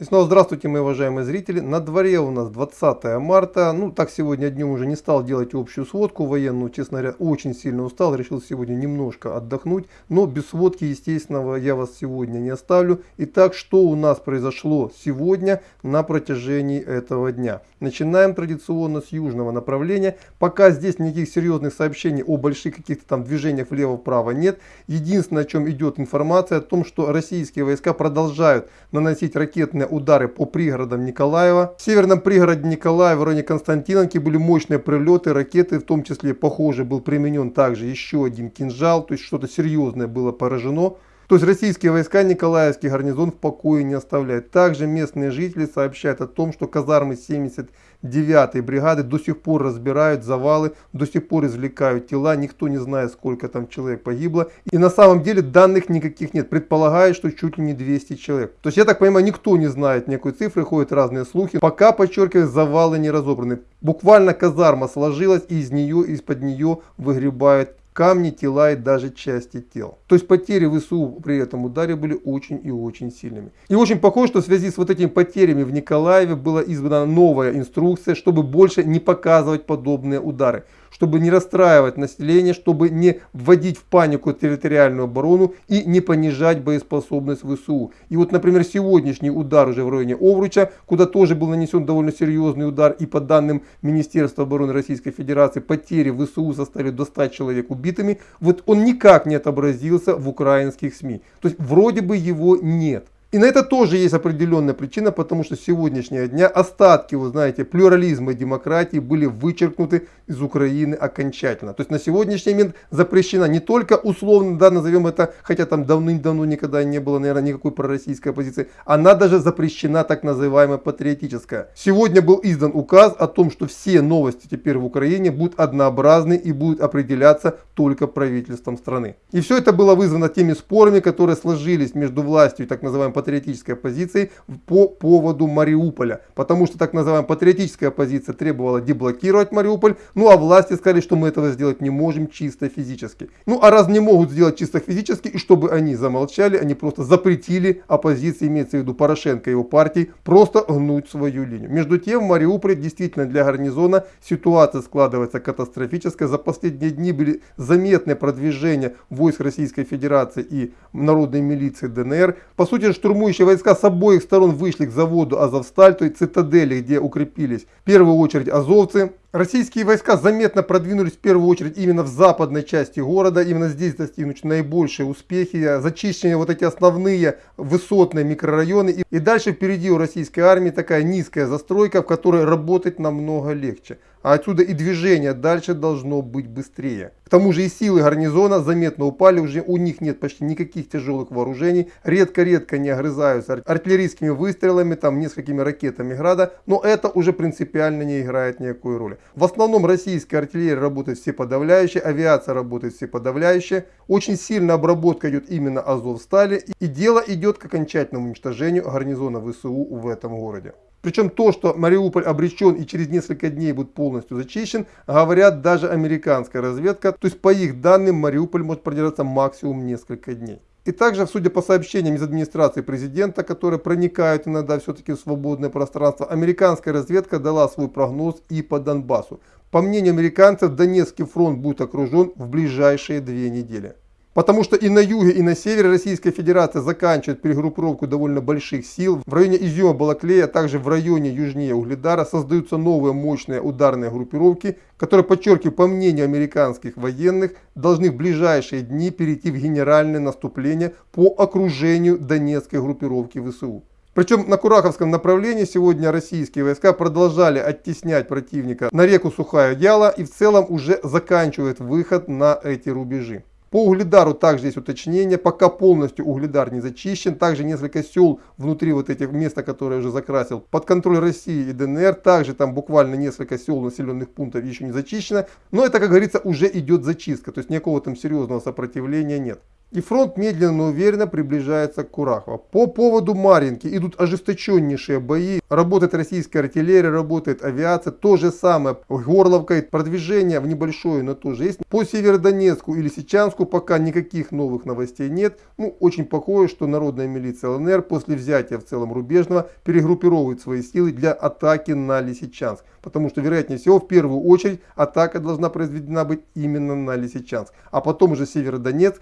И снова здравствуйте, мои уважаемые зрители. На дворе у нас 20 марта. Ну, так сегодня днем уже не стал делать общую сводку военную. Честно говоря, очень сильно устал. Решил сегодня немножко отдохнуть. Но без сводки, естественно, я вас сегодня не оставлю. Итак, что у нас произошло сегодня на протяжении этого дня? Начинаем традиционно с южного направления. Пока здесь никаких серьезных сообщений о больших каких-то там движениях влево-вправо нет. Единственное, о чем идет информация, о том, что российские войска продолжают наносить ракетные удары по пригородам Николаева. В северном пригороде Николаева, в районе Константиновки были мощные прилеты, ракеты, в том числе, похоже, был применен также еще один кинжал, то есть что-то серьезное было поражено. То есть российские войска Николаевский гарнизон в покое не оставляют. Также местные жители сообщают о том, что казармы 79-й бригады до сих пор разбирают завалы, до сих пор извлекают тела. Никто не знает, сколько там человек погибло. И на самом деле данных никаких нет. Предполагают, что чуть ли не 200 человек. То есть я так понимаю, никто не знает никакой цифры, ходят разные слухи. Пока, подчеркиваю, завалы не разобраны. Буквально казарма сложилась и из нее, из-под нее выгребают камни, тела и даже части тел. То есть потери ВСУ при этом ударе были очень и очень сильными. И очень похоже, что в связи с вот этими потерями в Николаеве была издана новая инструкция, чтобы больше не показывать подобные удары чтобы не расстраивать население, чтобы не вводить в панику территориальную оборону и не понижать боеспособность ВСУ. И вот, например, сегодняшний удар уже в районе Овруча, куда тоже был нанесен довольно серьезный удар, и по данным Министерства обороны Российской Федерации, потери ВСУ составили до 100 человек убитыми, вот он никак не отобразился в украинских СМИ. То есть вроде бы его нет. И на это тоже есть определенная причина, потому что с сегодняшнего дня остатки, вы знаете, плюрализма и демократии были вычеркнуты из Украины окончательно. То есть на сегодняшний момент запрещена не только условно, да, назовем это, хотя там давным-давно никогда не было, наверное, никакой пророссийской оппозиции, она даже запрещена так называемая патриотическая. Сегодня был издан указ о том, что все новости теперь в Украине будут однообразны и будут определяться только правительством страны. И все это было вызвано теми спорами, которые сложились между властью и так называемой патриотической оппозицией по поводу Мариуполя. Потому что так называемая патриотическая оппозиция требовала деблокировать Мариуполь. Ну а власти сказали, что мы этого сделать не можем чисто физически. Ну а раз не могут сделать чисто физически, и чтобы они замолчали, они просто запретили оппозиции, имеется в виду Порошенко и его партии, просто гнуть свою линию. Между тем в Мариуполе действительно для гарнизона ситуация складывается катастрофическая. За последние дни были заметные продвижения войск Российской Федерации и народной милиции ДНР. По сути, что штурмующие войска с обоих сторон вышли к заводу Азовсталь, то есть цитадели, где укрепились в первую очередь азовцы. Российские войска заметно продвинулись в первую очередь именно в западной части города. Именно здесь достигнут наибольшие успехи. Зачищены вот эти основные высотные микрорайоны. И дальше впереди у российской армии такая низкая застройка, в которой работать намного легче. А отсюда и движение дальше должно быть быстрее. К тому же и силы гарнизона заметно упали, уже у них нет почти никаких тяжелых вооружений. Редко-редко не огрызаются артиллерийскими выстрелами, там несколькими ракетами града. Но это уже принципиально не играет никакой роли. В основном российская артиллерия работает все подавляющие, авиация работает все подавляющие. Очень сильная обработка идет именно Азовстали. И дело идет к окончательному уничтожению гарнизона ВСУ в этом городе. Причем то, что Мариуполь обречен и через несколько дней будет полностью зачищен, говорят даже американская разведка. То есть по их данным Мариуполь может продержаться максимум несколько дней. И также, судя по сообщениям из администрации президента, которые проникают иногда все-таки в свободное пространство, американская разведка дала свой прогноз и по Донбассу. По мнению американцев, Донецкий фронт будет окружен в ближайшие две недели. Потому что и на юге, и на севере Российская Федерация заканчивает перегруппировку довольно больших сил. В районе Изюма, Балаклея, а также в районе южнее Угледара создаются новые мощные ударные группировки, которые, подчеркиваю, по мнению американских военных, должны в ближайшие дни перейти в генеральное наступление по окружению Донецкой группировки ВСУ. Причем на Кураховском направлении сегодня российские войска продолжали оттеснять противника на реку Сухая Яла и в целом уже заканчивают выход на эти рубежи. По Угледару также есть уточнение, пока полностью Угледар не зачищен, также несколько сел внутри вот этих места, которые я уже закрасил, под контроль России и ДНР, также там буквально несколько сел населенных пунктов еще не зачищено, но это, как говорится, уже идет зачистка, то есть никакого там серьезного сопротивления нет. И фронт медленно, но уверенно приближается к Курахово. По поводу Маринки идут ожесточеннейшие бои. Работает российская артиллерия, работает авиация. То же самое. Горловка, продвижение в небольшое, но тоже есть. По Северодонецку или Сичанску пока никаких новых новостей нет. Ну, очень похоже, что народная милиция ЛНР после взятия в целом рубежного перегруппировывает свои силы для атаки на Лисичанск. Потому что, вероятнее всего, в первую очередь атака должна произведена быть именно на Лисичанск. А потом уже Северодонецк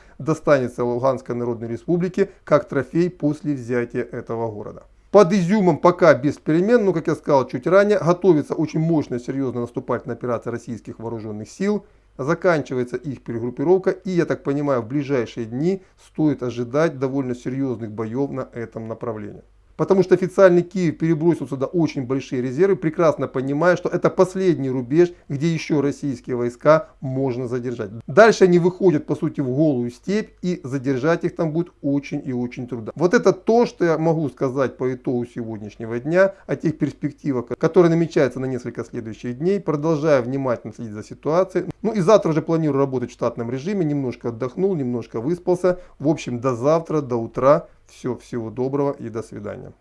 достанется Луганской Народной Республике как трофей после взятия этого города. Под Изюмом пока без перемен, но, как я сказал чуть ранее, готовится очень мощная, серьезная наступательная операция российских вооруженных сил. Заканчивается их перегруппировка и, я так понимаю, в ближайшие дни стоит ожидать довольно серьезных боев на этом направлении. Потому что официальный Киев перебросил сюда очень большие резервы, прекрасно понимая, что это последний рубеж, где еще российские войска можно задержать. Дальше они выходят, по сути, в голую степь, и задержать их там будет очень и очень трудно. Вот это то, что я могу сказать по итогу сегодняшнего дня, о тех перспективах, которые намечаются на несколько следующих дней. Продолжаю внимательно следить за ситуацией. Ну и завтра уже планирую работать в штатном режиме, немножко отдохнул, немножко выспался. В общем, до завтра, до утра. Все, всего доброго и до свидания.